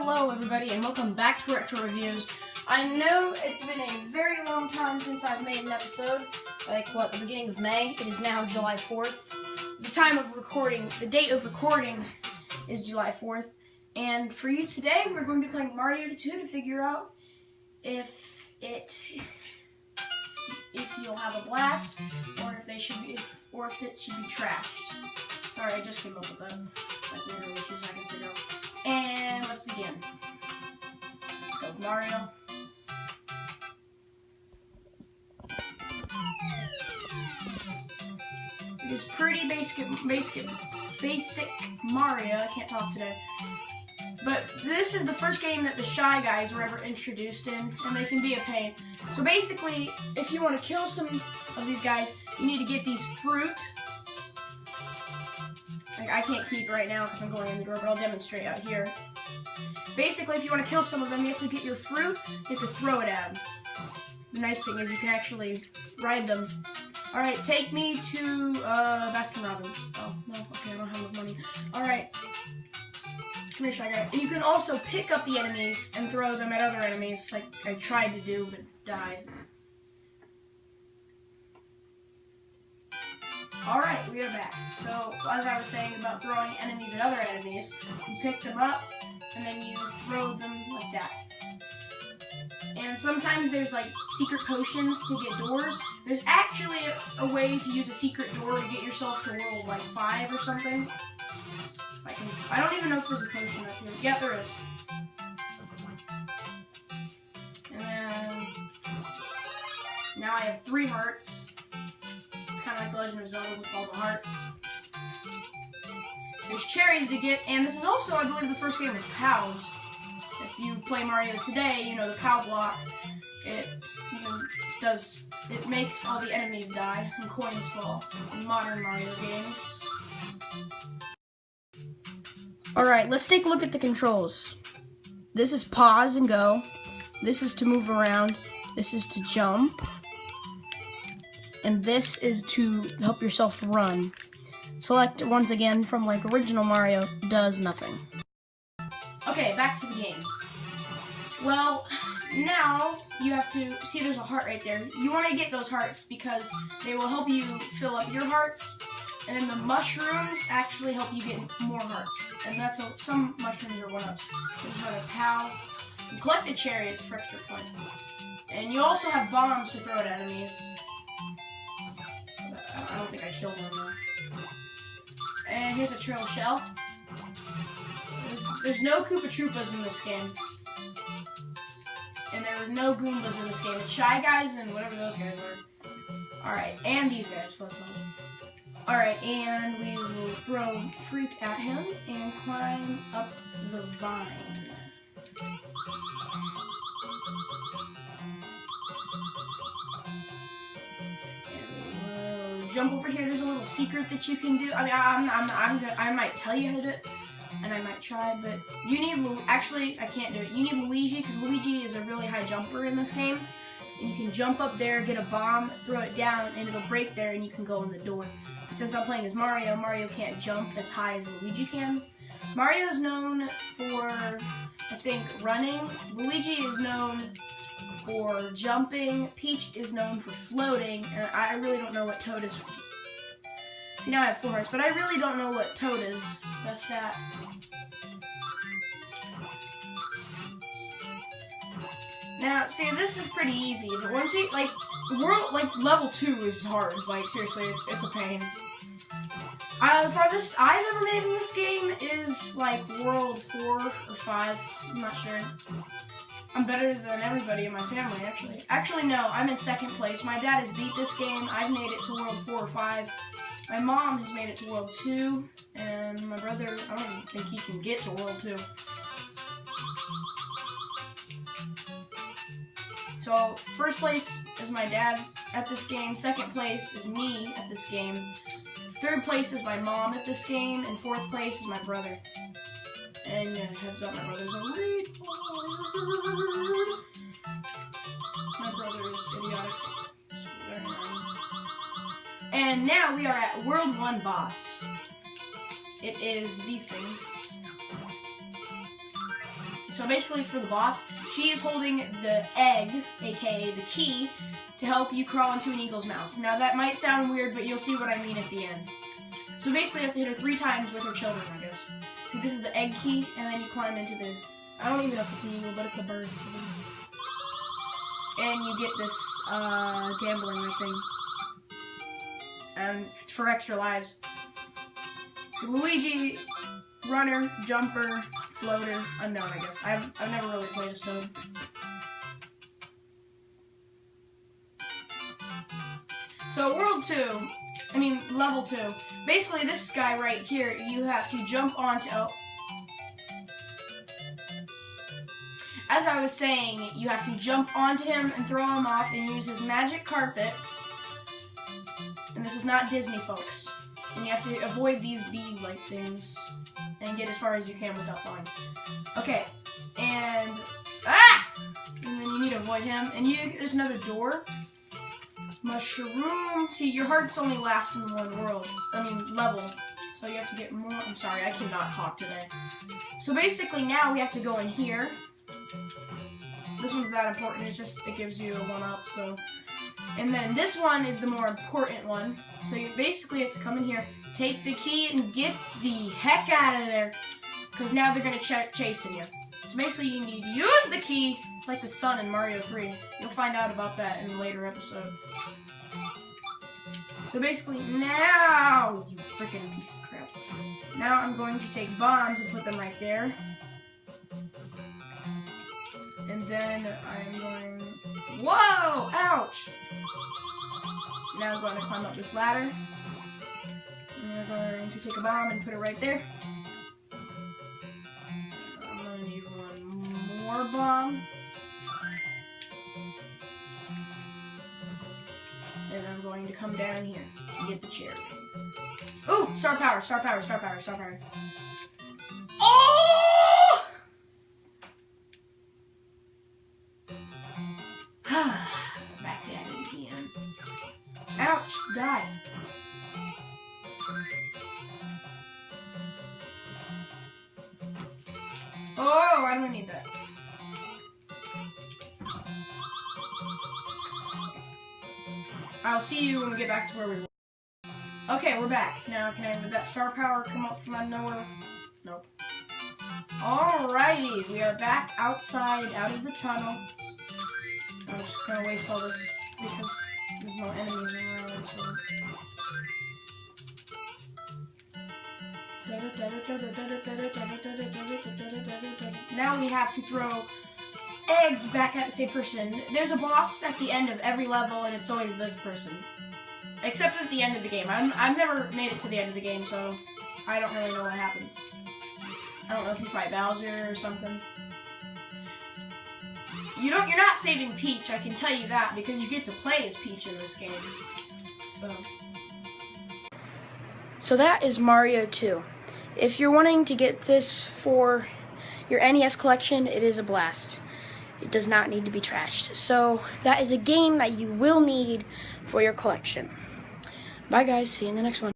Hello everybody and welcome back to Retro Reviews. I know it's been a very long time since I've made an episode, like what, the beginning of May. It is now July 4th. The time of recording, the date of recording is July 4th. And for you today, we're going to be playing Mario 2 to figure out if it, if you'll have a blast, or if they should be, if, or if it should be trashed. Sorry, I just came up with that, like literally two seconds ago. And let's begin. Mario. It is pretty basic, basic, basic Mario. I can't talk today. But this is the first game that the Shy Guys were ever introduced in, and they can be a pain. So basically, if you want to kill some of these guys, you need to get these fruit like, I can't keep right now because I'm going in the door, but I'll demonstrate out here. Basically, if you want to kill some of them, you have to get your fruit, you have to throw it at them. The nice thing is you can actually ride them. Alright, take me to, uh, Baskin Robbins. Oh, no, okay, I don't have enough money. Alright. Come here, Shy Guy. You can also pick up the enemies and throw them at other enemies, like I tried to do, but died. Alright, we are back. So, as I was saying about throwing enemies at other enemies, you pick them up, and then you throw them like that. And sometimes there's like secret potions to get doors. There's actually a, a way to use a secret door to get yourself to world like 5 or something. I, can, I don't even know if there's a potion up here. Yeah, there is. And then... Now I have three hearts like Legend of Zelda with all the hearts. There's cherries to get, and this is also, I believe, the first game with POWs. If you play Mario today, you know the POW block. It even does, it makes all the enemies die and coins fall in modern Mario games. Alright, let's take a look at the controls. This is pause and go. This is to move around. This is to jump and this is to help yourself run. Select once again from like original Mario, does nothing. Okay, back to the game. Well, now you have to, see there's a heart right there. You want to get those hearts because they will help you fill up your hearts, and then the mushrooms actually help you get more hearts. And that's a, some mushrooms are one-ups. There's another POW. You collect the cherries for extra points. And you also have bombs to throw at enemies. I don't think I killed one though. And here's a trail shell. There's, there's no Koopa Troopas in this game. And there are no Goombas in this game. It's Shy Guys and whatever those guys are. Alright, and these guys. Alright, and we will throw fruit at him and climb up the vine. Jump over here. There's a little secret that you can do. I mean, I'm, I'm, I'm gonna, I might tell you how to do it, and I might try, but you need, Lu actually, I can't do it. You need Luigi, because Luigi is a really high jumper in this game. And you can jump up there, get a bomb, throw it down, and it'll break there, and you can go in the door. Since I'm playing as Mario, Mario can't jump as high as Luigi can. Mario is known for, I think, running. Luigi is known for jumping. Peach is known for floating, and I really don't know what Toad is. See, now I have four hearts, but I really don't know what Toad is. That's that. Now, see, this is pretty easy, but once you, like, world, like, level 2 is hard. Like, seriously, it's, it's a pain. Uh, the farthest I've ever made in this game is, like, world 4 or 5. I'm not sure. I'm better than everybody in my family, actually. Actually, no, I'm in second place. My dad has beat this game. I've made it to World 4 or 5. My mom has made it to World 2. And my brother, I don't even think he can get to World 2. So, first place is my dad at this game. Second place is me at this game. Third place is my mom at this game. And fourth place is my brother. And yeah, heads up, my brother's a retard. My brother is idiotic. And now we are at World 1 Boss. It is these things. So basically, for the boss, she is holding the egg, aka the key, to help you crawl into an eagle's mouth. Now that might sound weird, but you'll see what I mean at the end. So basically, you have to hit her three times with her children, I guess. See, this is the egg key, and then you climb into the. I don't even know if it's an eagle, but it's a bird. So and you get this uh, gambling thing, and for extra lives. So Luigi, runner, jumper, floater, unknown, I guess. I've I've never really played as Toad. So world two, I mean level two. Basically, this guy right here, you have to jump onto. Oh. As I was saying, you have to jump onto him and throw him off and use his magic carpet. And this is not Disney, folks. And you have to avoid these bee-like things and get as far as you can without falling. Okay, and ah, and then you need to avoid him. And you, there's another door. Mushroom. See, your hearts only last in one world. I mean, level. So you have to get more. I'm sorry, I cannot talk today. So basically, now we have to go in here. This one's that important. It's just it gives you a one up. So, and then this one is the more important one. So you basically have to come in here, take the key, and get the heck out of there, because now they're gonna ch chasing you. So basically, you need to use the key. Like the sun in Mario 3. You'll find out about that in a later episode. So basically, now, you freaking piece of crap. Now I'm going to take bombs and put them right there. And then I'm going, whoa, ouch. Now I'm going to climb up this ladder. And we're going to take a bomb and put it right there. I'm going to need one more bomb. And I'm going to come down here and get the cherry. Ooh, star power, star power, star power, star power. I'll see you when we get back to where we were. Okay, we're back. Now, can I, did that star power come up from out of nowhere? Nope. Alrighty, we are back outside, out of the tunnel. I'm just gonna waste all this because there's no enemies around, so... Now we have to throw eggs back at the same person. There's a boss at the end of every level, and it's always this person. Except at the end of the game. I'm, I've never made it to the end of the game, so I don't really know what happens. I don't know if you fight Bowser or something. You don't. You're not saving Peach. I can tell you that because you get to play as Peach in this game. So. So that is Mario 2. If you're wanting to get this for your NES collection, it is a blast. It does not need to be trashed. So that is a game that you will need for your collection. Bye guys, see you in the next one.